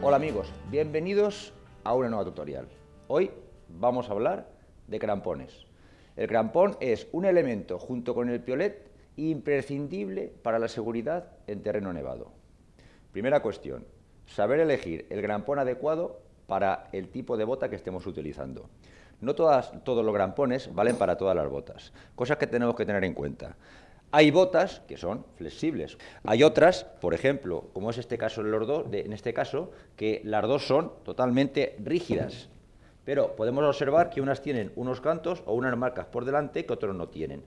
Hola amigos, bienvenidos a una nueva tutorial. Hoy vamos a hablar de crampones. El crampón es un elemento, junto con el piolet, imprescindible para la seguridad en terreno nevado. Primera cuestión, saber elegir el crampón adecuado para el tipo de bota que estemos utilizando. No todas, todos los grampones valen para todas las botas, cosas que tenemos que tener en cuenta. Hay botas que son flexibles. Hay otras, por ejemplo, como es este caso en, los dos, en este caso, que las dos son totalmente rígidas. Pero podemos observar que unas tienen unos cantos o unas marcas por delante que otros no tienen.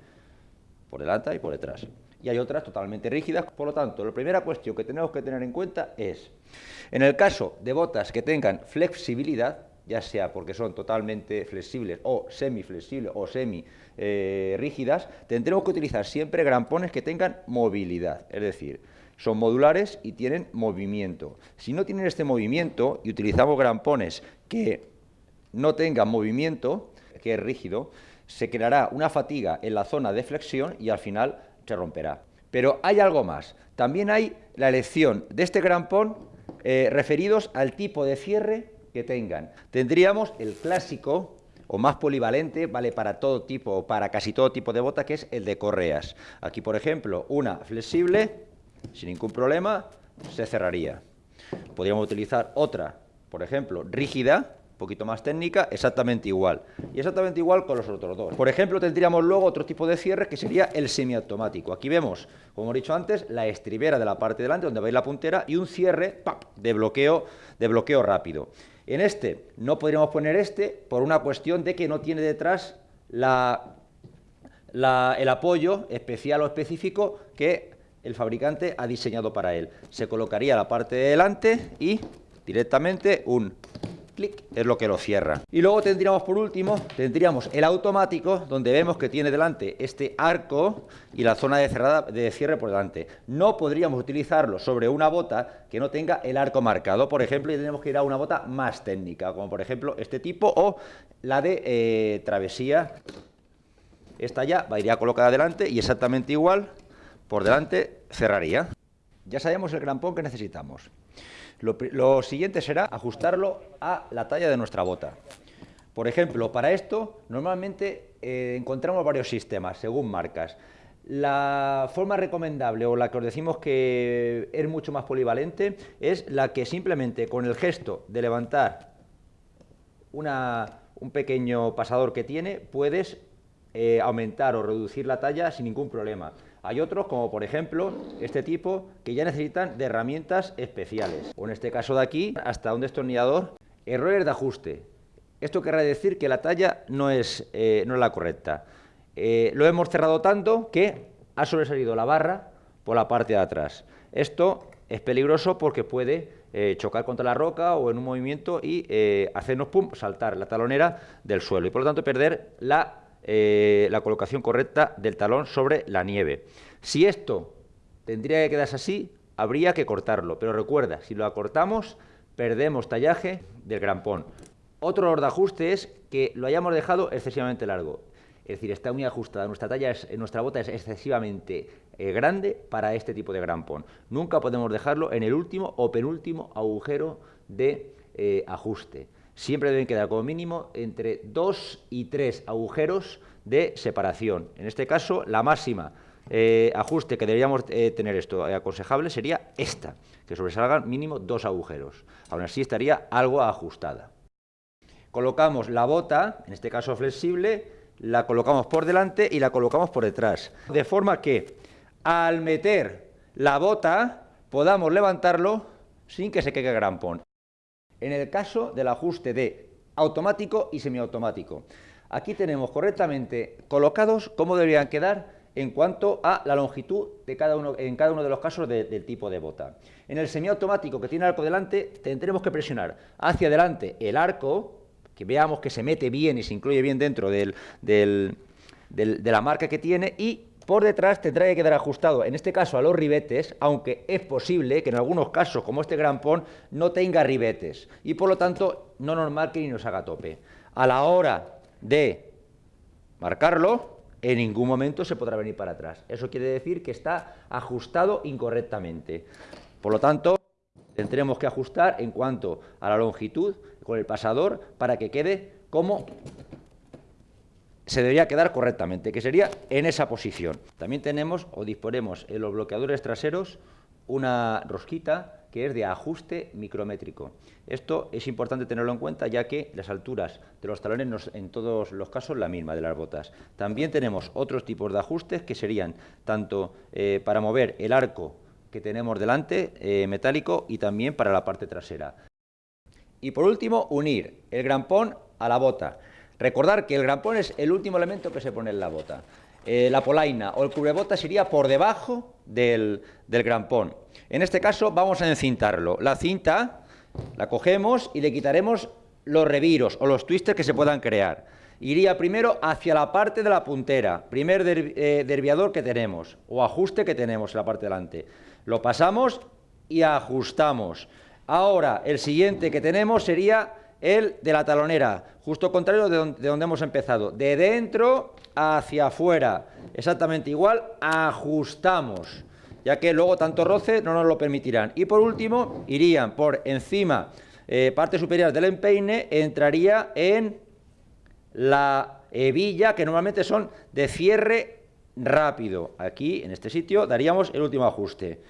Por delante y por detrás. Y hay otras totalmente rígidas. Por lo tanto, la primera cuestión que tenemos que tener en cuenta es, en el caso de botas que tengan flexibilidad, ya sea porque son totalmente flexibles o semiflexibles o semi eh, rígidas, tendremos que utilizar siempre grampones que tengan movilidad, es decir, son modulares y tienen movimiento. Si no tienen este movimiento y utilizamos grampones que no tengan movimiento, que es rígido, se creará una fatiga en la zona de flexión y al final se romperá. Pero hay algo más. También hay la elección de este grampón eh, referidos al tipo de cierre que tengan. Tendríamos el clásico o más polivalente, vale para todo tipo o para casi todo tipo de bota, que es el de correas. Aquí, por ejemplo, una flexible, sin ningún problema, se cerraría. Podríamos utilizar otra, por ejemplo, rígida, poquito más técnica, exactamente igual. Y exactamente igual con los otros dos. Por ejemplo, tendríamos luego otro tipo de cierre que sería el semiautomático. Aquí vemos, como he dicho antes, la estribera de la parte delante donde veis la puntera y un cierre de bloqueo, de bloqueo rápido. En este no podríamos poner este por una cuestión de que no tiene detrás la, el apoyo especial o específico que el fabricante ha diseñado para él. Se colocaría la parte de delante y directamente un es lo que lo cierra. Y luego tendríamos por último, tendríamos el automático, donde vemos que tiene delante este arco y la zona de, cerrada, de cierre por delante. No podríamos utilizarlo sobre una bota que no tenga el arco marcado, por ejemplo, y tenemos que ir a una bota más técnica, como por ejemplo este tipo o la de eh, travesía. Esta ya va, iría colocada adelante y exactamente igual, por delante cerraría. Ya sabemos el grampón que necesitamos. Lo, siguiente será ajustarlo a la talla de nuestra bota. Por ejemplo, para esto normalmente eh, encontramos varios sistemas según marcas. La forma recomendable o la que os decimos que es mucho más polivalente es la que simplemente con el gesto de levantar un pequeño pasador que tiene puedes eh, aumentar o reducir la talla sin ningún problema. Hay otros, como por ejemplo este tipo, que ya necesitan de herramientas especiales. O en este caso de aquí, hasta un destornillador. Errores de ajuste. Esto querrá decir que la talla no es, eh, no es la correcta. Eh, lo hemos cerrado tanto que ha sobresalido la barra por la parte de atrás. Esto es peligroso porque puede eh, chocar contra la roca o en un movimiento y hacernos saltar la talonera del suelo y por lo tanto perder la eh, la colocación correcta del talón sobre la nieve. Si esto tendría que quedarse así, habría que cortarlo, pero recuerda, si lo acortamos, perdemos tallaje del grampón. Otro error de ajuste es que lo hayamos dejado excesivamente largo. Es decir, está muy ajustada. Nuestra talla, es, nuestra bota es excesivamente eh, grande para este tipo de grampón. Nunca podemos dejarlo en el último o penúltimo agujero de eh, ajuste siempre deben quedar como mínimo entre dos y tres agujeros de separación. En este caso, la máxima eh, ajuste que deberíamos eh, tener esto aconsejable sería esta, que sobresalgan mínimo dos agujeros. Aún así estaría algo ajustada. Colocamos la bota, en este caso flexible, la colocamos por delante y la colocamos por detrás. De forma que al meter la bota podamos levantarlo sin que se quede grampón en el caso del ajuste de automático y semiautomático. Aquí tenemos correctamente colocados cómo deberían quedar en cuanto a la longitud de cada uno, en cada uno de los casos del tipo de bota. En el semiautomático que tiene arco delante, tendremos que presionar hacia adelante el arco, que veamos que se mete bien y se incluye bien dentro de la marca que tiene, y por detrás tendrá que quedar ajustado, en este caso a los ribetes, aunque es posible que en algunos casos, como este grampón, no tenga ribetes y por lo tanto no nos marque ni nos haga tope. A la hora de marcarlo, en ningún momento se podrá venir para atrás. Eso quiere decir que está ajustado incorrectamente. Por lo tanto, tendremos que ajustar en cuanto a la longitud con el pasador para que quede como se debería quedar correctamente, que sería en esa posición. También tenemos o disponemos en los bloqueadores traseros una rosquita que es de ajuste micrométrico. Esto es importante tenerlo en cuenta ya que las alturas de los talones en todos los casos la misma de las botas. También tenemos otros tipos de ajustes que serían tanto eh, para mover el arco que tenemos delante, eh, metálico, y también para la parte trasera. Y por último, unir el grampón a la bota. Recordar que el grampón es el último elemento que se pone en la bota. Eh, la polaina o el cubrebotas iría por debajo del, del grampón. En este caso vamos a encintarlo. La cinta la cogemos y le quitaremos los reviros o los twisters que se puedan crear. Iría primero hacia la parte de la puntera, primer eh, derviador que tenemos o ajuste que tenemos en la parte delante. Lo pasamos y ajustamos. Ahora, el siguiente que tenemos sería el de la talonera, justo contrario de donde, hemos empezado, de dentro hacia afuera, exactamente igual, ajustamos, ya que luego tanto roce no nos lo permitirán. Y por último, irían por encima, eh, parte superior del empeine, entraría en la hebilla, que normalmente son de cierre rápido. Aquí, en este sitio, daríamos el último ajuste.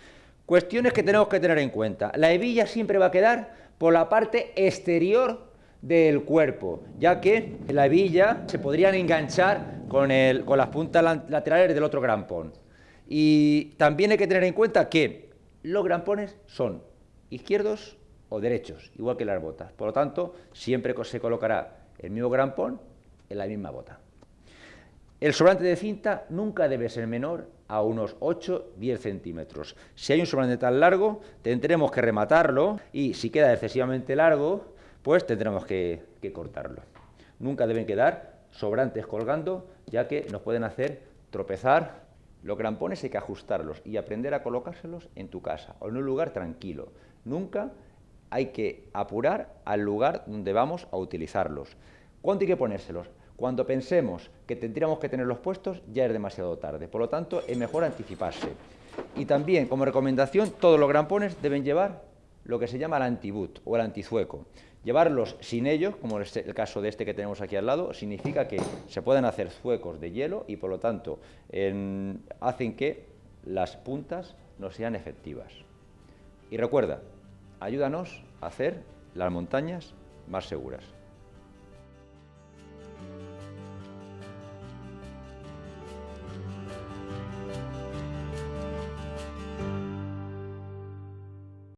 Cuestiones que tenemos que tener en cuenta. La hebilla siempre va a quedar por la parte exterior del cuerpo, ya que la hebilla se podrían enganchar con, el, con las puntas laterales del otro grampón. Y también hay que tener en cuenta que los grampones son izquierdos o derechos, igual que las botas. Por lo tanto, siempre se colocará el mismo grampón en la misma bota. El sobrante de cinta nunca debe ser menor a unos 8-10 centímetros. Si hay un sobrante tan largo, tendremos que rematarlo y si queda excesivamente largo, pues tendremos que, que cortarlo. Nunca deben quedar sobrantes colgando, ya que nos pueden hacer tropezar. Los grampones hay que ajustarlos y aprender a colocárselos en tu casa o en un lugar tranquilo. Nunca hay que apurar al lugar donde vamos a utilizarlos. ¿Cuánto hay que ponérselos? Cuando pensemos que tendríamos que tenerlos puestos, ya es demasiado tarde. Por lo tanto, es mejor anticiparse. Y también, como recomendación, todos los grampones deben llevar lo que se llama el antiboot o el antizueco. Llevarlos sin ellos, como es el caso de este que tenemos aquí al lado, significa que se pueden hacer zuecos de hielo y, por lo tanto, hacen que las puntas no sean efectivas. Y recuerda, ayúdanos a hacer las montañas más seguras.